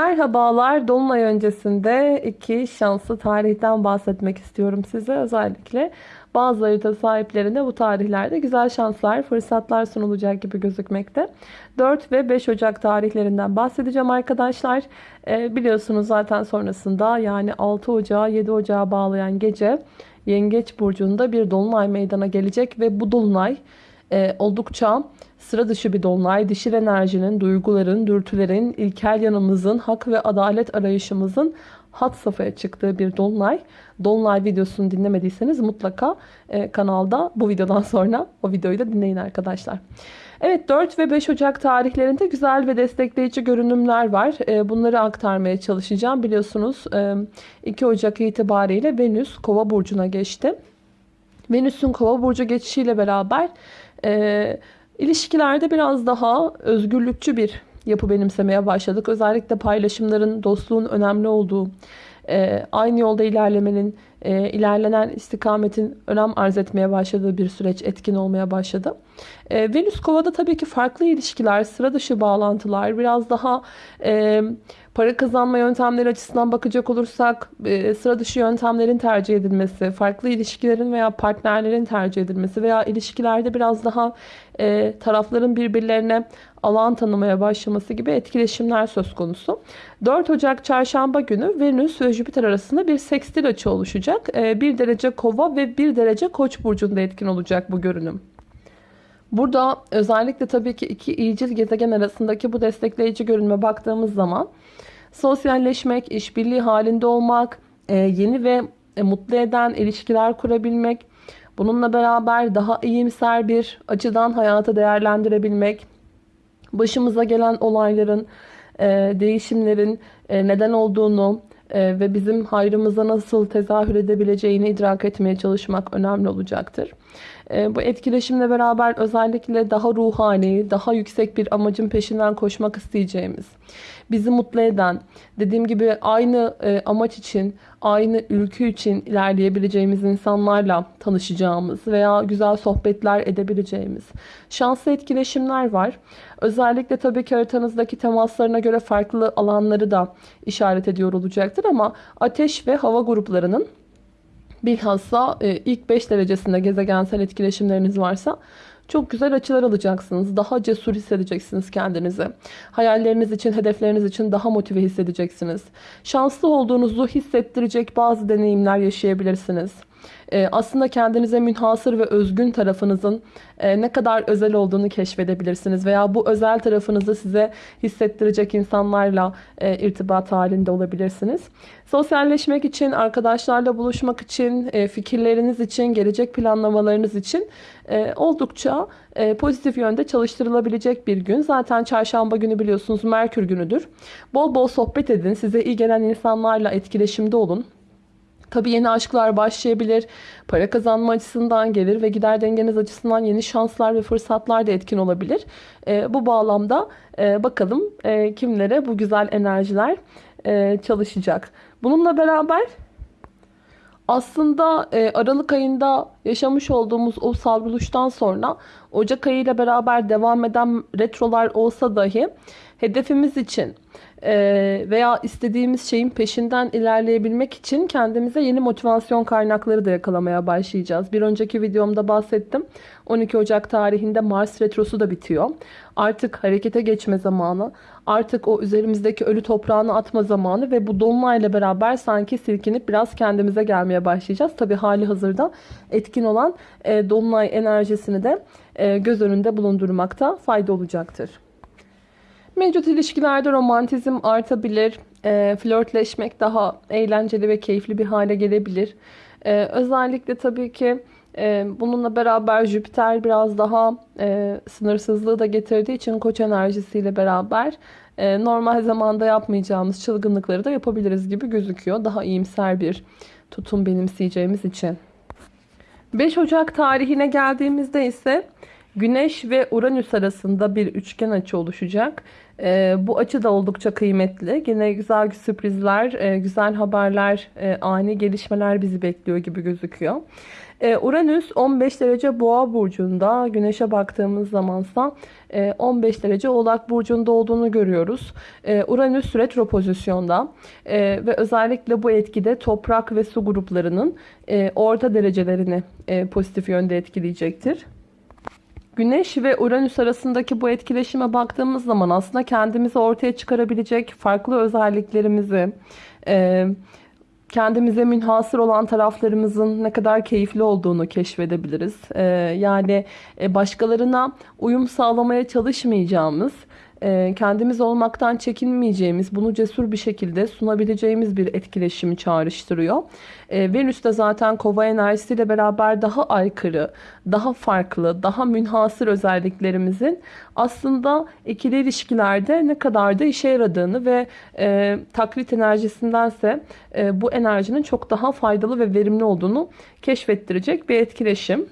Merhabalar. Dolunay öncesinde iki şanslı tarihten bahsetmek istiyorum size. Özellikle bazı harita sahiplerine bu tarihlerde güzel şanslar, fırsatlar sunulacak gibi gözükmekte. 4 ve 5 Ocak tarihlerinden bahsedeceğim arkadaşlar. Ee, biliyorsunuz zaten sonrasında yani 6 Ocağı 7 Ocağı bağlayan gece Yengeç Burcu'nda bir dolunay meydana gelecek ve bu dolunay e, oldukça sıra dışı bir dolunay. Dişil enerjinin, duyguların, dürtülerin, ilkel yanımızın, hak ve adalet arayışımızın hat safhaya çıktığı bir dolunay. Dolunay videosunu dinlemediyseniz mutlaka e, kanalda bu videodan sonra o videoyu da dinleyin arkadaşlar. Evet 4 ve 5 Ocak tarihlerinde güzel ve destekleyici görünümler var. E, bunları aktarmaya çalışacağım. Biliyorsunuz e, 2 Ocak itibariyle Venüs Kova burcuna geçti. Venüs'ün Kova burcu geçişiyle beraber e, ilişkilerde biraz daha özgürlükçü bir yapı benimsemeye başladık. Özellikle paylaşımların, dostluğun önemli olduğu, e, aynı yolda ilerlemenin, e, ilerlenen istikametin önem arz etmeye başladığı bir süreç etkin olmaya başladı. E, Venüs Kova'da tabii ki farklı ilişkiler, sıra dışı bağlantılar, biraz daha e, para kazanma yöntemleri açısından bakacak olursak e, sıra dışı yöntemlerin tercih edilmesi, farklı ilişkilerin veya partnerlerin tercih edilmesi veya ilişkilerde biraz daha e, tarafların birbirlerine alan tanımaya başlaması gibi etkileşimler söz konusu. 4 Ocak çarşamba günü Venüs ve Jüpiter arasında bir sekstil açı oluşacak. 1 derece kova ve 1 derece koç burcunda etkin olacak bu görünüm. Burada özellikle tabii ki iki iyicil gezegen arasındaki bu destekleyici görünme baktığımız zaman sosyalleşmek, işbirliği halinde olmak, e, yeni ve e, mutlu eden ilişkiler kurabilmek, bununla beraber daha iyimser bir açıdan hayatı değerlendirebilmek, başımıza gelen olayların, e, değişimlerin neden olduğunu ve bizim hayrımıza nasıl tezahür edebileceğini idrak etmeye çalışmak önemli olacaktır. Ee, bu etkileşimle beraber özellikle daha ruhani, daha yüksek bir amacın peşinden koşmak isteyeceğimiz, bizi mutlu eden, dediğim gibi aynı e, amaç için, aynı ülkü için ilerleyebileceğimiz insanlarla tanışacağımız veya güzel sohbetler edebileceğimiz şanslı etkileşimler var. Özellikle tabii ki haritanızdaki temaslarına göre farklı alanları da işaret ediyor olacaktır ama ateş ve hava gruplarının bilhassa e, ilk 5 derecesinde gezegensel etkileşimleriniz varsa çok güzel açılar alacaksınız. Daha cesur hissedeceksiniz kendinizi. Hayalleriniz için, hedefleriniz için daha motive hissedeceksiniz. Şanslı olduğunuzu hissettirecek bazı deneyimler yaşayabilirsiniz. Ee, aslında kendinize münhasır ve özgün tarafınızın e, ne kadar özel olduğunu keşfedebilirsiniz. Veya bu özel tarafınızı size hissettirecek insanlarla e, irtibat halinde olabilirsiniz. Sosyalleşmek için, arkadaşlarla buluşmak için, e, fikirleriniz için, gelecek planlamalarınız için oldukça pozitif yönde çalıştırılabilecek bir gün. Zaten çarşamba günü biliyorsunuz Merkür günüdür. Bol bol sohbet edin. Size iyi gelen insanlarla etkileşimde olun. Tabii yeni aşklar başlayabilir. Para kazanma açısından gelir ve gider dengeniz açısından yeni şanslar ve fırsatlar da etkin olabilir. E, bu bağlamda e, bakalım e, kimlere bu güzel enerjiler e, çalışacak. Bununla beraber aslında e, Aralık ayında yaşamış olduğumuz o savruluştan sonra Ocak ayı ile beraber devam eden retrolar olsa dahi hedefimiz için ee, veya istediğimiz şeyin peşinden ilerleyebilmek için kendimize yeni motivasyon kaynakları da yakalamaya başlayacağız. Bir önceki videomda bahsettim. 12 Ocak tarihinde Mars retrosu da bitiyor. Artık harekete geçme zamanı, artık o üzerimizdeki ölü toprağını atma zamanı ve bu dolunayla beraber sanki silkinip biraz kendimize gelmeye başlayacağız. Tabi hali hazırda etkin olan e, dolunay enerjisini de e, göz önünde bulundurmakta fayda olacaktır. Mevcut ilişkilerde romantizm artabilir. E, flörtleşmek daha eğlenceli ve keyifli bir hale gelebilir. E, özellikle tabii ki e, bununla beraber Jüpiter biraz daha e, sınırsızlığı da getirdiği için koç enerjisiyle beraber e, normal zamanda yapmayacağımız çılgınlıkları da yapabiliriz gibi gözüküyor. Daha iyimser bir tutum benimseyeceğimiz için. 5 Ocak tarihine geldiğimizde ise Güneş ve Uranüs arasında bir üçgen açı oluşacak. E, bu açı da oldukça kıymetli. Yine güzel sürprizler, e, güzel haberler, e, ani gelişmeler bizi bekliyor gibi gözüküyor. E, Uranüs 15 derece boğa burcunda. Güneşe baktığımız zamansa 15 e, derece oğlak burcunda olduğunu görüyoruz. E, Uranüs retro pozisyonda ve özellikle bu etkide toprak ve su gruplarının orta derecelerini pozitif yönde etkileyecektir. Güneş ve Uranüs arasındaki bu etkileşime baktığımız zaman aslında kendimizi ortaya çıkarabilecek farklı özelliklerimizi, kendimize münhasır olan taraflarımızın ne kadar keyifli olduğunu keşfedebiliriz. Ee, yani e, başkalarına uyum sağlamaya çalışmayacağımız, e, kendimiz olmaktan çekinmeyeceğimiz, bunu cesur bir şekilde sunabileceğimiz bir etkileşimi çağrıştırıyor. E, Venüs de zaten kova enerjisiyle beraber daha aykırı, daha farklı, daha münhasır özelliklerimizin aslında ikili ilişkilerde ne kadar da işe yaradığını ve e, taklit enerjisindense e, bu enerjinin çok daha faydalı ve verimli olduğunu keşfettirecek bir etkileşim.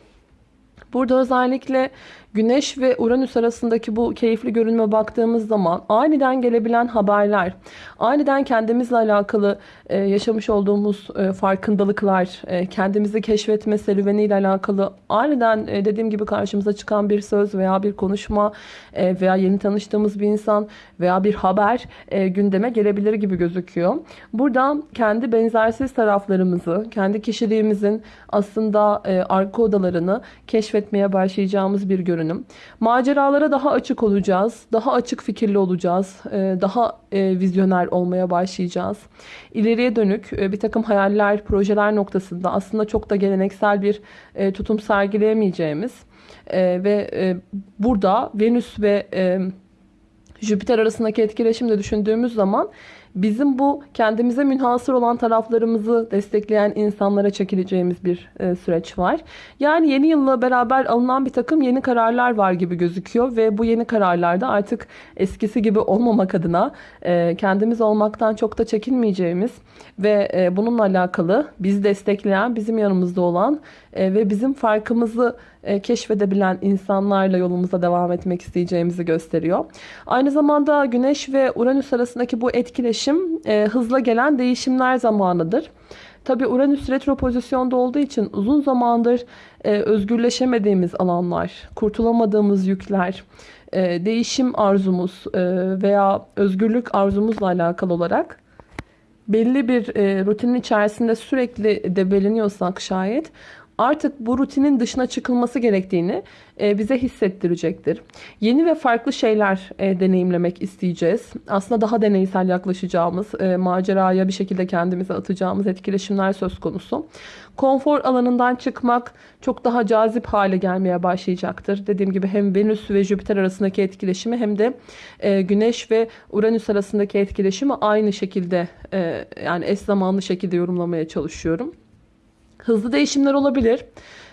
Burada özellikle Güneş ve Uranüs arasındaki bu keyifli görünme baktığımız zaman aniden gelebilen haberler, aniden kendimizle alakalı e, yaşamış olduğumuz e, farkındalıklar, e, kendimizi keşfetme serüveniyle alakalı aniden dediğim gibi karşımıza çıkan bir söz veya bir konuşma veya yeni tanıştığımız bir insan veya bir haber gündeme gelebilir gibi gözüküyor. Burada kendi benzersiz taraflarımızı, kendi kişiliğimizin aslında arka odalarını keşfetmeye başlayacağımız bir görünüm görünüm. Maceralara daha açık olacağız. Daha açık fikirli olacağız. E, daha e, vizyoner olmaya başlayacağız. İleriye dönük e, bir takım hayaller, projeler noktasında aslında çok da geleneksel bir tutum sergileyemeyeceğimiz ve burada Venüs ve Jüpiter arasındaki etkileşimde düşündüğümüz zaman bizim bu kendimize münhasır olan taraflarımızı destekleyen insanlara çekileceğimiz bir e, süreç var. Yani yeni yılla beraber alınan bir takım yeni kararlar var gibi gözüküyor ve bu yeni kararlarda artık eskisi gibi olmamak adına e, kendimiz olmaktan çok da çekinmeyeceğimiz ve e, bununla alakalı bizi destekleyen, bizim yanımızda olan e, ve bizim farkımızı e, keşfedebilen insanlarla yolumuza devam etmek isteyeceğimizi gösteriyor. Aynı zamanda Güneş ve Uranüs arasındaki bu etkileşim e, hızla gelen değişimler zamanıdır. Tabi Uranüs retro pozisyonda olduğu için uzun zamandır özgürleşemediğimiz alanlar, kurtulamadığımız yükler, değişim arzumuz veya özgürlük arzumuzla alakalı olarak belli bir rutinin içerisinde sürekli debeleniyorsak şayet artık bu rutinin dışına çıkılması gerektiğini e, bize hissettirecektir. Yeni ve farklı şeyler e, deneyimlemek isteyeceğiz. Aslında daha deneysel yaklaşacağımız, e, maceraya bir şekilde kendimize atacağımız etkileşimler söz konusu. Konfor alanından çıkmak çok daha cazip hale gelmeye başlayacaktır. Dediğim gibi hem Venüs ve Jüpiter arasındaki etkileşimi hem de Güneş ve Uranüs arasındaki etkileşimi aynı şekilde yani eş zamanlı şekilde yorumlamaya çalışıyorum. Hızlı değişimler olabilir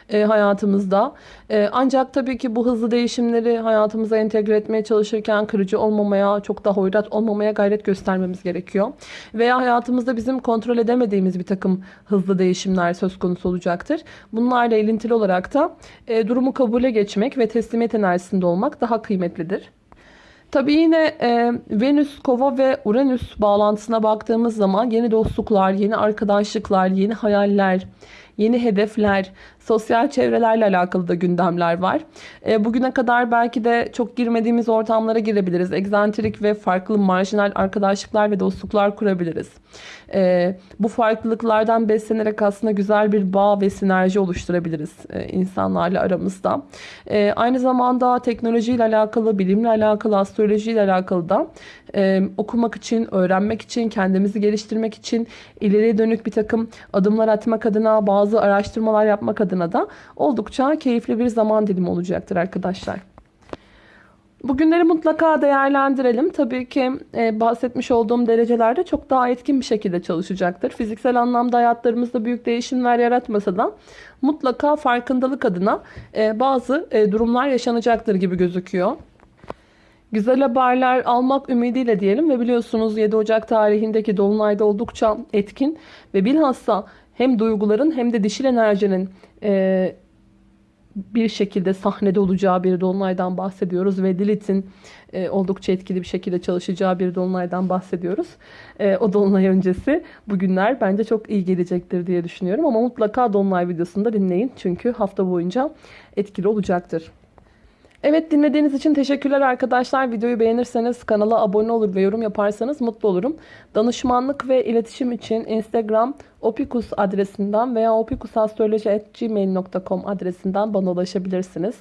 e, hayatımızda. E, ancak tabii ki bu hızlı değişimleri hayatımıza entegre etmeye çalışırken kırıcı olmamaya, çok da hoyrat olmamaya gayret göstermemiz gerekiyor. Veya hayatımızda bizim kontrol edemediğimiz bir takım hızlı değişimler söz konusu olacaktır. Bunlarla ilintili olarak da e, durumu kabule geçmek ve teslimiyet enerjisinde olmak daha kıymetlidir. Tabii yine e, Venüs, Kova ve Uranüs bağlantısına baktığımız zaman yeni dostluklar, yeni arkadaşlıklar, yeni hayaller, yeni hedefler, sosyal çevrelerle alakalı da gündemler var. E, bugüne kadar belki de çok girmediğimiz ortamlara girebiliriz. Egzantrik ve farklı marjinal arkadaşlıklar ve dostluklar kurabiliriz. E, bu farklılıklardan beslenerek aslında güzel bir bağ ve sinerji oluşturabiliriz e, insanlarla aramızda. E, aynı zamanda teknolojiyle alakalı, bilimle alakalı, astrolojiyle alakalı da e, okumak için, öğrenmek için, kendimizi geliştirmek için, ileriye dönük bir takım adımlar atmak adına, bazı araştırmalar yapmak adına da oldukça keyifli bir zaman dilimi olacaktır arkadaşlar. Bugünleri mutlaka değerlendirelim. Tabii ki e, bahsetmiş olduğum derecelerde çok daha etkin bir şekilde çalışacaktır. Fiziksel anlamda hayatlarımızda büyük değişimler yaratmasa da mutlaka farkındalık adına e, bazı e, durumlar yaşanacaktır gibi gözüküyor. Güzel haberler almak ümidiyle diyelim ve biliyorsunuz 7 Ocak tarihindeki Dolunay'da oldukça etkin ve bilhassa hem duyguların hem de dişil enerjinin e, bir şekilde sahnede olacağı bir dolunaydan bahsediyoruz ve Lilith'in e, oldukça etkili bir şekilde çalışacağı bir dolunaydan bahsediyoruz. E, o dolunay öncesi bugünler bence çok iyi gelecektir diye düşünüyorum ama mutlaka dolunay videosunu da dinleyin çünkü hafta boyunca etkili olacaktır. Evet dinlediğiniz için teşekkürler arkadaşlar. Videoyu beğenirseniz kanala abone olur ve yorum yaparsanız mutlu olurum. Danışmanlık ve iletişim için Instagram opikus adresinden veya opikusastroloji.gmail.com adresinden bana ulaşabilirsiniz.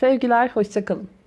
Sevgiler, hoşçakalın.